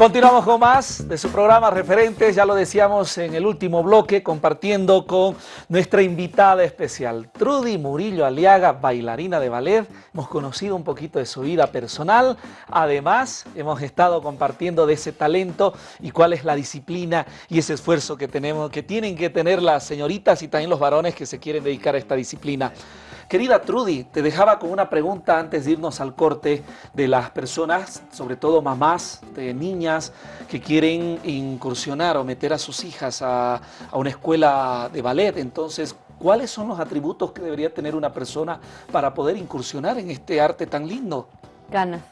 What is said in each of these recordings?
Continuamos con más de su programa Referentes, ya lo decíamos en el último bloque, compartiendo con nuestra invitada especial, Trudy Murillo Aliaga, bailarina de ballet. Hemos conocido un poquito de su vida personal, además hemos estado compartiendo de ese talento y cuál es la disciplina y ese esfuerzo que, tenemos, que tienen que tener las señoritas y también los varones que se quieren dedicar a esta disciplina. Querida Trudy, te dejaba con una pregunta antes de irnos al corte de las personas, sobre todo mamás de niñas que quieren incursionar o meter a sus hijas a, una escuela de ballet. Entonces, ¿cuáles son los atributos que debería tener una persona para poder incursionar en este arte tan lindo? Ganas.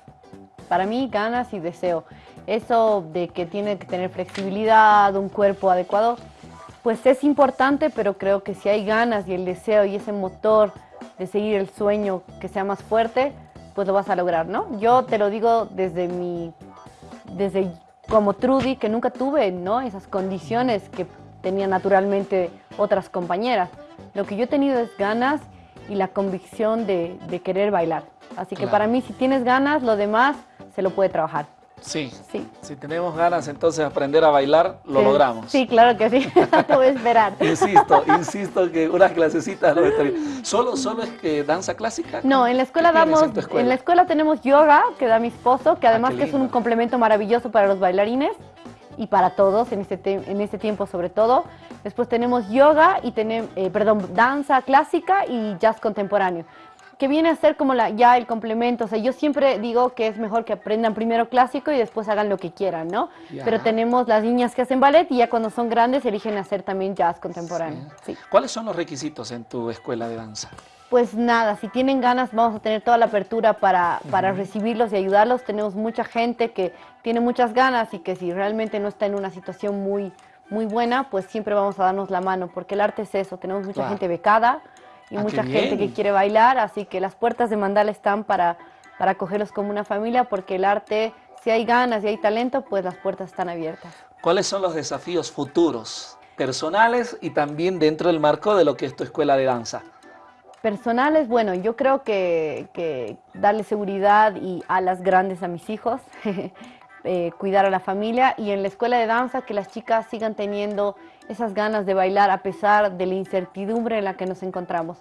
Para mí, ganas y deseo. Eso de que tiene que tener flexibilidad, un cuerpo adecuado, pues es importante, pero creo que si hay ganas y el deseo y ese motor de seguir el sueño que sea más fuerte, pues lo vas a lograr, ¿no? Yo te lo digo desde mi, desde como Trudy, que nunca tuve, ¿no? Esas condiciones que tenían naturalmente otras compañeras. Lo que yo he tenido es ganas y la convicción de, querer bailar. Así que para mí, si tienes ganas, lo demás se lo puede trabajar. Sí. sí. Si tenemos ganas entonces de aprender a bailar, lo logramos. Sí, claro que sí. Te voy a esperar. insisto, insisto que unas clasecitas no ¿Solo, ¿Solo es que danza clásica? No, en la escuela damos, en, la escuela tenemos yoga, que da mi esposo, que ah, además que es un complemento maravilloso para los bailarines y para todos en este, en este tiempo sobre todo. Después tenemos yoga y tenemos, eh, perdón, danza clásica y jazz contemporáneo que viene a ser como la, ya el complemento. O sea, yo siempre digo que es mejor que aprendan primero clásico y después hagan lo que quieran, ¿no? Pero tenemos las niñas que hacen ballet y ya cuando son grandes eligen hacer también jazz contemporáneo. ¿Cuáles son los requisitos en tu escuela de danza? Pues nada, si tienen ganas vamos a tener toda la apertura para, para recibirlos y ayudarlos. Tenemos mucha gente que tiene muchas ganas y que si realmente no está en una situación muy, muy buena, pues siempre vamos a darnos la mano, porque el arte es eso, tenemos mucha gente becada, y ah, mucha gente que quiere bailar, así que las puertas de Mandala están para, para acogerlos como una familia, porque el arte, si hay ganas y hay talento, pues las puertas están abiertas. ¿Cuáles son los desafíos futuros, personales y también dentro del marco de lo que es tu escuela de danza? Personales, bueno, yo creo que, que darle seguridad y alas grandes a mis hijos, eh, cuidar a la familia y en la escuela de danza que las chicas sigan teniendo esas ganas de bailar a pesar de la incertidumbre en la que nos encontramos.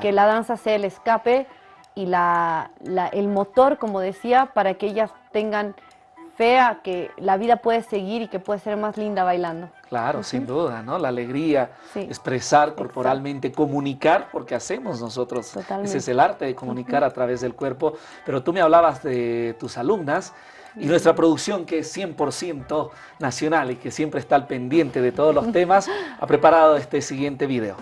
Que la danza sea el escape y la, el motor, como decía, para que ellas tengan fe a que la vida puede seguir y que puede ser más linda bailando. Claro, sin duda, ¿no? La alegría, expresar corporalmente, comunicar, porque hacemos nosotros. Ese es el arte de comunicar a través del cuerpo. Pero tú me hablabas de tus alumnas y nuestra producción, que es 100% nacional y que siempre está al pendiente de todos los temas, ha preparado este siguiente video.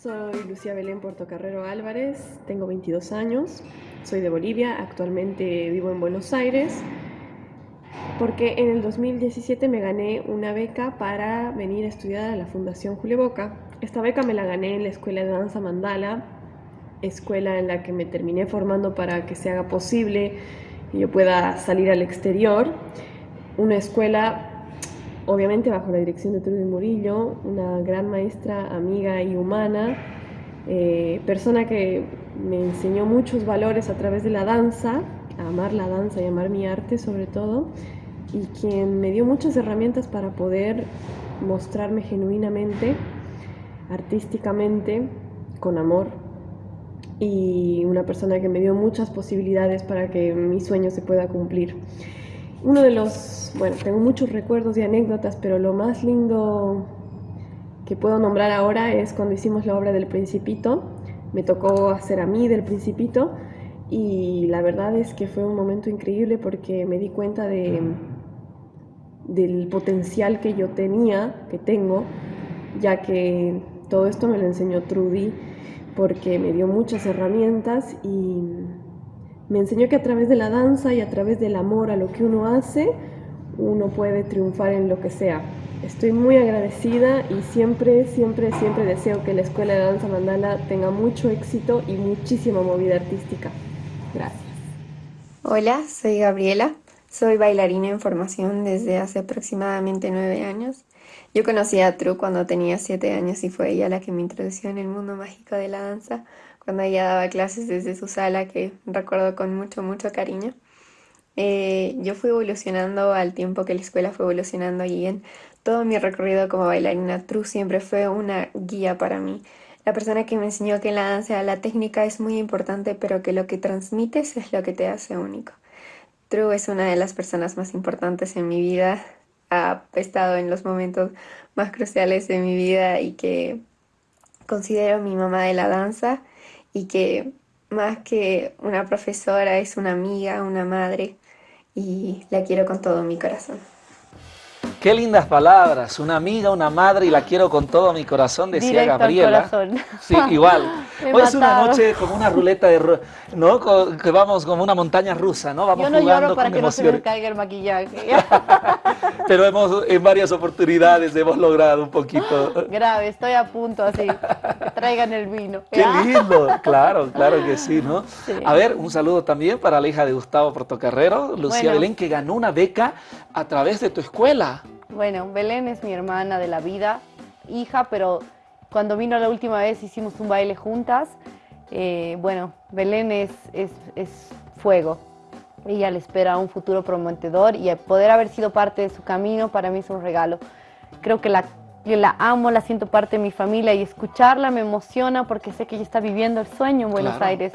Soy Lucía Belén Portocarrero Álvarez, tengo 22 años, soy de Bolivia, actualmente vivo en Buenos Aires, porque en el 2017 me gané una beca para venir a estudiar a la Fundación Julio Boca. Esta beca me la gané en la Escuela de Danza Mandala escuela en la que me terminé formando para que se haga posible y yo pueda salir al exterior. Una escuela, obviamente bajo la dirección de Trudy Murillo, una gran maestra, amiga y humana, eh, persona que me enseñó muchos valores a través de la danza, a amar la danza y amar mi arte sobre todo, y quien me dio muchas herramientas para poder mostrarme genuinamente, artísticamente, con amor, y una persona que me dio muchas posibilidades para que mi sueño se pueda cumplir. Uno de los, bueno, tengo muchos recuerdos y anécdotas, pero lo más lindo que puedo nombrar ahora es cuando hicimos la obra del Principito. Me tocó hacer a mí del Principito y la verdad es que fue un momento increíble porque me di cuenta de, del potencial que yo tenía, que tengo, ya que todo esto me lo enseñó Trudy porque me dio muchas herramientas y me enseñó que a través de la danza y a través del amor a lo que uno hace, uno puede triunfar en lo que sea. Estoy muy agradecida y siempre, siempre, siempre deseo que la Escuela de Danza Mandala tenga mucho éxito y muchísima movida artística. Gracias. Hola, soy Gabriela. Soy bailarina en formación desde hace aproximadamente nueve años. Yo conocí a Tru cuando tenía siete años y fue ella la que me introdujo en el mundo mágico de la danza, cuando ella daba clases desde su sala, que recuerdo con mucho, mucho cariño. Eh, yo fui evolucionando al tiempo que la escuela fue evolucionando y en todo mi recorrido como bailarina, True siempre fue una guía para mí. La persona que me enseñó que la danza la técnica es muy importante, pero que lo que transmites es lo que te hace único. True es una de las personas más importantes en mi vida. Ha estado en los momentos más cruciales de mi vida y que considero mi mamá de la danza y que más que una profesora es una amiga, una madre y la quiero con todo mi corazón. Qué lindas palabras, una amiga, una madre y la quiero con todo mi corazón, decía Directo al Gabriela. corazón. Sí, igual. Me Hoy es una mataron. noche como una ruleta de, ru- ¿no? Que vamos como una montaña rusa, ¿no? Vamos Yo no jugando lloro para con que no se me caiga el maquillaje. Pero hemos en varias oportunidades hemos logrado un poquito. Grave, estoy a punto así. Que traigan el vino. Qué lindo, claro, claro que sí, ¿no? Sí. A ver, un saludo también para la hija de Gustavo Portocarrero, Lucía Bueno. Belén, que ganó una beca a través de tu escuela. Bueno, Belén es mi hermana de la vida, hija, pero cuando vino la última vez hicimos un baile juntas. Eh, bueno, Belén es, es, es fuego. Ella le espera un futuro prometedor y poder haber sido parte de su camino para mí es un regalo. Creo que la, yo la amo, la siento parte de mi familia y escucharla me emociona porque sé que ella está viviendo el sueño en Buenos Claro. Aires.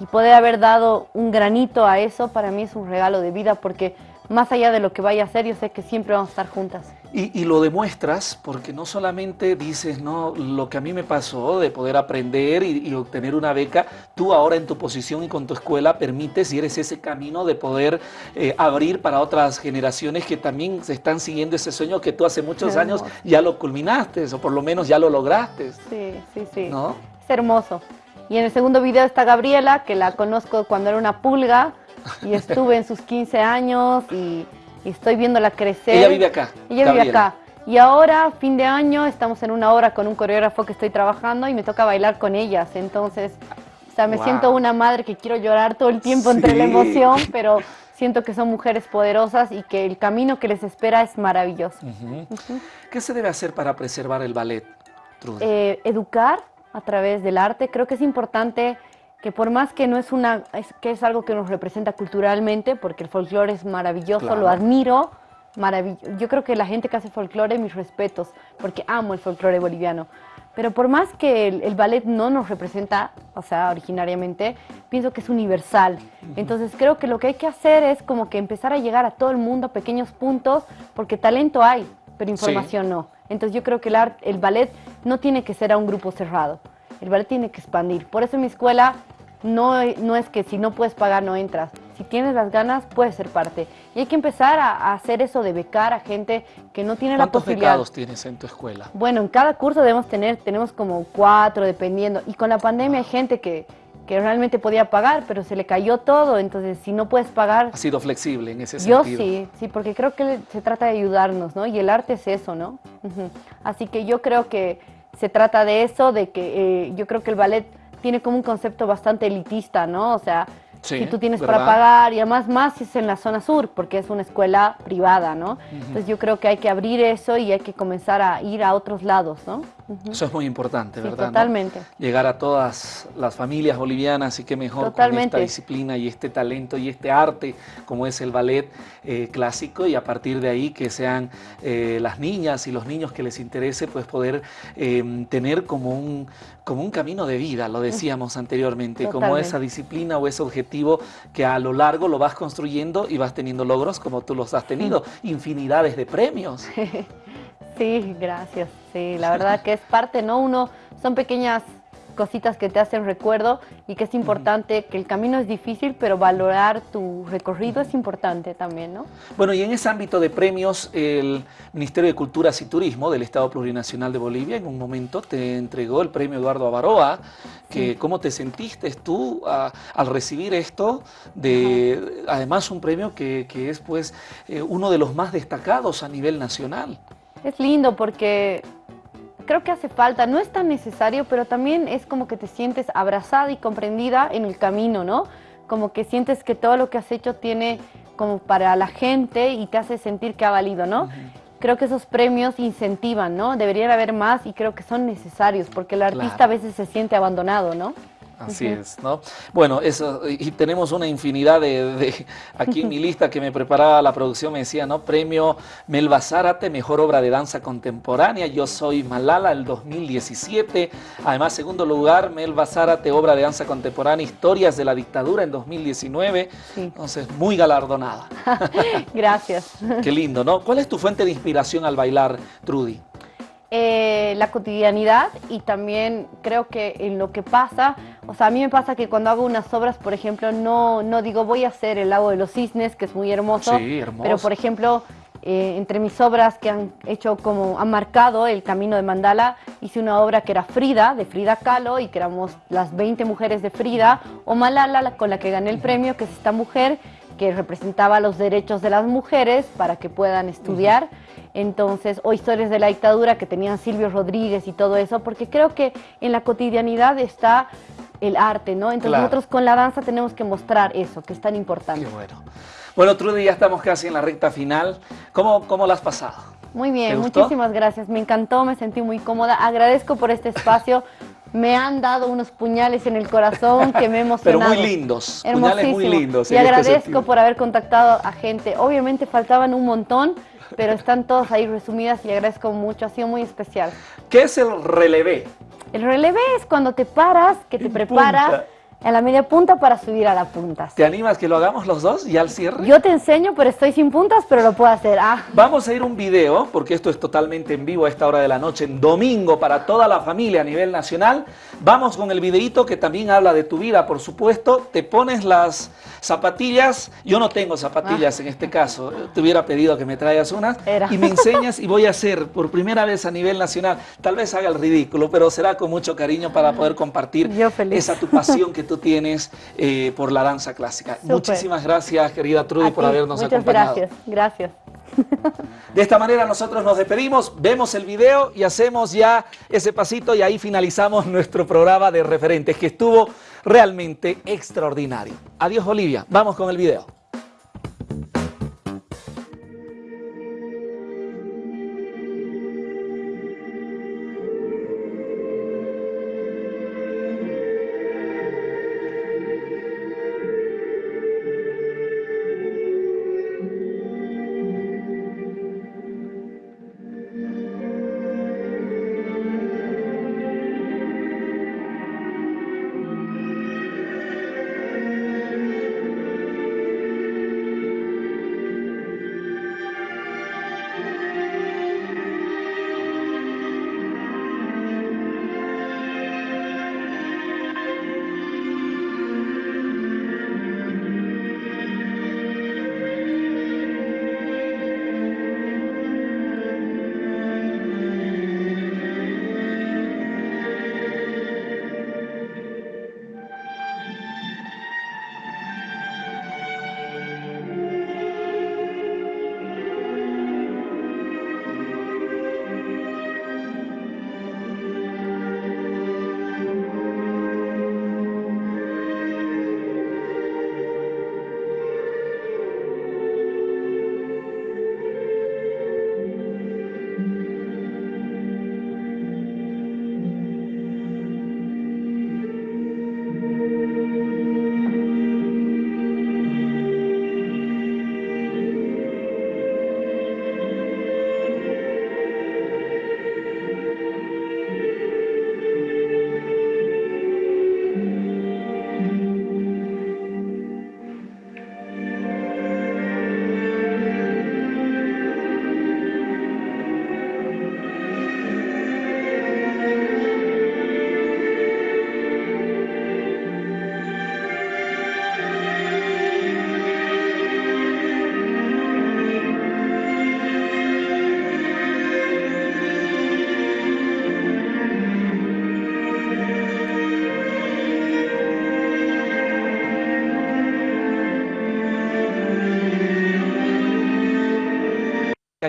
Y poder haber dado un granito a eso para mí es un regalo de vida porque más allá de lo que vaya a hacer, yo sé que siempre vamos a estar juntas. Y, y lo demuestras porque no solamente dices, no, lo que a mí me pasó de poder aprender y, y obtener una beca, tú ahora en tu posición y con tu escuela permites y eres ese camino de poder eh, abrir para otras generaciones que también se están siguiendo ese sueño que tú hace muchos Qué años hermoso. ya lo culminaste o por lo menos ya lo lograste, Sí, sí, sí. ¿no? Es hermoso. Y en el segundo video está Gabriela, que la conozco cuando era una pulga y estuve en sus 15 años y, y estoy viéndola crecer. Ella vive acá. Ella vive acá. Y ahora, fin de año, estamos en una obra con un coreógrafo que estoy trabajando y me toca bailar con ellas. Entonces, o sea, me Wow. siento una madre que quiero llorar todo el tiempo entre la Sí. emoción, pero siento que son mujeres poderosas y que el camino que les espera es maravilloso. Ujú. ¿Qué se debe hacer para preservar el ballet, Trudy? eh, educar a través del arte. Creo que es importante que por más que no es una, es, que es algo que nos representa culturalmente, porque el folclore es maravilloso, Claro. lo admiro, maravilloso. Yo creo que la gente que hace folclore, mis respetos, porque amo el folclore boliviano. Pero por más que el, el ballet no nos representa, o sea, originariamente, pienso que es universal. Entonces creo que lo que hay que hacer es como que empezar a llegar a todo el mundo a pequeños puntos, porque talento hay, pero información no. Entonces yo creo que el, art- el ballet no tiene que ser a un grupo cerrado. El ballet tiene que expandir. Por eso en mi escuela no, no es que si no puedes pagar no entras. Si tienes las ganas, puedes ser parte. Y hay que empezar a, a hacer eso de becar a gente que no tiene la ¿Cuántos posibilidad. becados tienes en tu escuela? Bueno, en cada curso debemos tener, tenemos como cuatro, dependiendo. Y con la pandemia hay gente que, que realmente podía pagar, pero se le cayó todo. Entonces, si no puedes pagar, ¿Has sido flexible en ese yo sentido? sí, sí, porque creo que se trata de ayudarnos, ¿no? Y el arte es eso, ¿no? Así que yo creo que se trata de eso, de que eh, yo creo que el ballet tiene como un concepto bastante elitista, ¿no? O sea, Sí, si tú tienes para pagar y además más si es en la zona sur, porque es una escuela privada, ¿no? Entonces yo creo que hay que abrir eso y hay que comenzar a ir a otros lados, ¿no? Ujú. Eso es muy importante, Sí, ¿verdad? no? totalmente. Llegar a todas las familias bolivianas y qué mejor con Totalmente. esta disciplina y este talento y este arte como es el ballet eh, clásico y a partir de ahí que sean eh, las niñas y los niños que les interese pues poder eh, tener como un, como un camino de vida, lo decíamos anteriormente, como Totalmente. esa disciplina o ese objetivo que a lo largo lo vas construyendo y vas teniendo logros como tú los has tenido, infinidades de premios. Sí, gracias. Sí, la verdad que es parte, ¿no? Uno, son pequeñas cositas que te hacen recuerdo y que es importante, que el camino es difícil, pero valorar tu recorrido es importante también, ¿no? Bueno, y en ese ámbito de premios, el Ministerio de Culturas y Turismo del Estado Plurinacional de Bolivia en un momento te entregó el premio Eduardo Avaroa. Que, ¿Cómo te sentiste tú a- al recibir esto? De, además, un premio que, que es pues eh, uno de los más destacados a nivel nacional. Es lindo porque creo que hace falta, no es tan necesario, pero también es como que te sientes abrazada y comprendida en el camino, ¿no? Como que sientes que todo lo que has hecho tiene como para la gente y te hace sentir que ha valido, ¿no? Creo que esos premios incentivan, ¿no? Deberían haber más y creo que son necesarios porque el artista Claro. a veces se siente abandonado, ¿no? Así es, ¿no? Bueno, eso, y tenemos una infinidad de, aquí en mi lista que me preparaba la producción, me decía, ¿no? Premio Melba Zárate, Mejor Obra de Danza Contemporánea, Yo Soy Malala, el 2017. Además, segundo lugar, Melba Zárate, Obra de Danza Contemporánea, Historias de la Dictadura, en 2019. Entonces, muy galardonada. Gracias. Qué lindo, ¿no? ¿Cuál es tu fuente de inspiración al bailar, Trudy? Eh, la cotidianidad y también creo que en lo que pasa, o sea, a mí me pasa que cuando hago unas obras, por ejemplo, no, no digo voy a hacer el lago de los cisnes, que es muy hermoso, sí, hermoso. pero por ejemplo, eh, entre mis obras que han hecho como, han marcado el camino de Mandala, hice una obra que era Frida, de Frida Kahlo, y que éramos las 20 mujeres de Frida, o Malala, con la que gané el premio, que es esta mujer que representaba los derechos de las mujeres para que puedan estudiar entonces, o historias de la dictadura que tenían Silvio Rodríguez y todo eso, porque creo que en la cotidianidad está el arte, ¿no? Entonces nosotros con la danza tenemos que mostrar eso, que es tan importante. Qué bueno. Bueno, Trudy, ya estamos casi en la recta final. ¿Cómo, cómo la has pasado? Muy bien, muchísimas gracias. Me encantó, me sentí muy cómoda. Agradezco por este espacio. Me han dado unos puñales en el corazón que me emocionado. Pero muy lindos, puñales muy lindos. Y este agradezco por haber contactado a gente. Obviamente faltaban un montón, pero están todas ahí resumidas y agradezco mucho, ha sido muy especial. ¿Qué es el relevé? El relevé es cuando te paras, que te preparas a la media punta para subir a la punta. ¿Te animas que lo hagamos los dos y al cierre? Yo te enseño, pero estoy sin puntas, pero lo puedo hacer. Ah. Vamos a ir un video, porque esto es totalmente en vivo a esta hora de la noche, en domingo, para toda la familia a nivel nacional. Vamos con el videito que también habla de tu vida, por supuesto. Te pones las zapatillas. Yo no tengo zapatillas ah. en este caso. Te hubiera pedido que me traigas unas. Y me enseñas y voy a hacer por primera vez a nivel nacional. Tal vez haga el ridículo, pero será con mucho cariño para poder compartir esa tu pasión que tú tienes eh, por la danza clásica. Muchísimas gracias, querida Trudy, por habernos acompañado. gracias, gracias. De esta manera nosotros nos despedimos, vemos el video y hacemos ya ese pasito y ahí finalizamos nuestro programa de referentes que estuvo realmente extraordinario. Adiós Olivia, vamos con el video.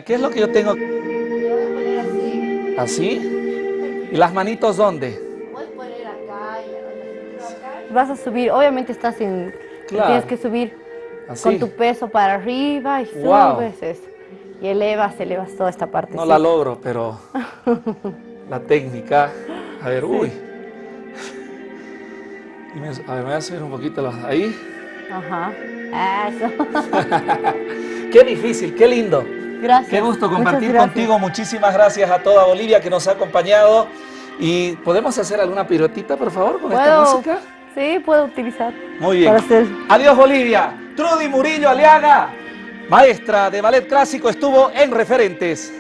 ¿Qué es lo que yo tengo? así. ¿Y las manitos dónde? Vas a subir, obviamente estás en... Tienes que subir con tu peso para arriba y subes eso. Y elevas, elevas toda esta parte. No la logro, pero la técnica... A ver, uy. Y me, a ver, me voy a subir un poquito los, ahí. Ajá. Eso. Qué difícil, qué lindo. Gracias. Qué gusto compartir gracias. contigo. Muchísimas gracias a toda Bolivia que nos ha acompañado. ¿Y podemos hacer alguna piruetita, por favor, con esta música? Sí, puedo utilizar. Muy bien. Para hacer. Adiós Bolivia. Trudy Murillo Aliaga, maestra de ballet clásico, estuvo en Referentes.